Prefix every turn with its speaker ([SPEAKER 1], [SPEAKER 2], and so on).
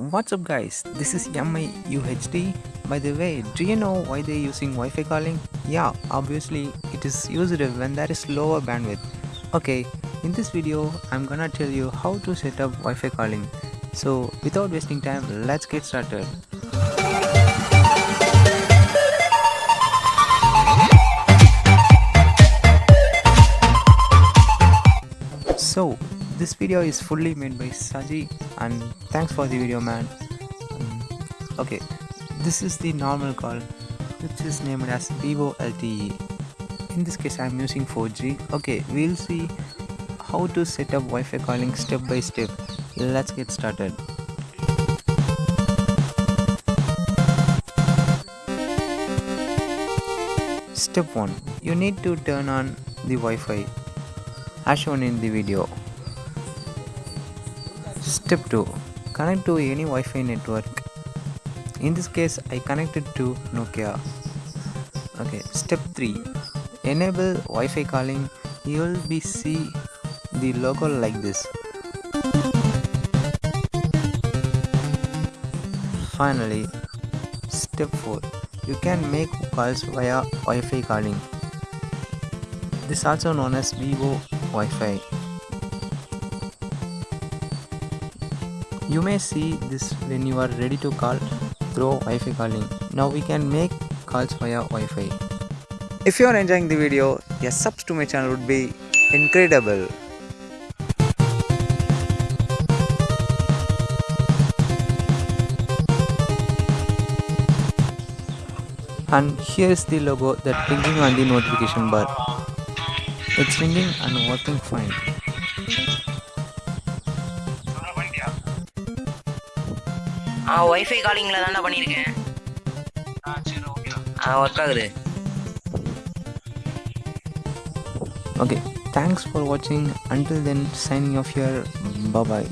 [SPEAKER 1] What's up guys, this is MI UHD. By the way, do you know why they're using Wi-Fi calling? Yeah, obviously it is used when there is lower bandwidth. Okay, in this video I'm gonna tell you how to set up Wi-Fi calling. So without wasting time, let's get started. So this video is fully made by Saji and thanks for the video man. Um, okay, this is the normal call which is named as VoLTE. In this case I am using 4G. Okay, we'll see how to set up Wi-Fi calling step by step. Let's get started. Step 1. You need to turn on the Wi-Fi as shown in the video. Step 2. Connect to any Wi-Fi network. In this case I connected to Nokia. Okay. Step 3. Enable Wi-Fi calling. You will be see the logo like this. Finally, step 4. You can make calls via Wi-Fi calling. This also known as Vivo Wi-Fi. You may see this when you are ready to call through Wi-Fi calling. Now we can make calls via Wi-Fi. If you are enjoying the video, a subs to my channel would be incredible. And here is the logo that blinking on the notification bar. It's ringing and working fine.
[SPEAKER 2] ஆ wifi காலிங்கில் தான்டா பண்ணியிருக்கேன் ஆ சரி okay ஆ work ஆகுது.
[SPEAKER 1] Okay thanks for வாட்சிங் until then signing off your bye bye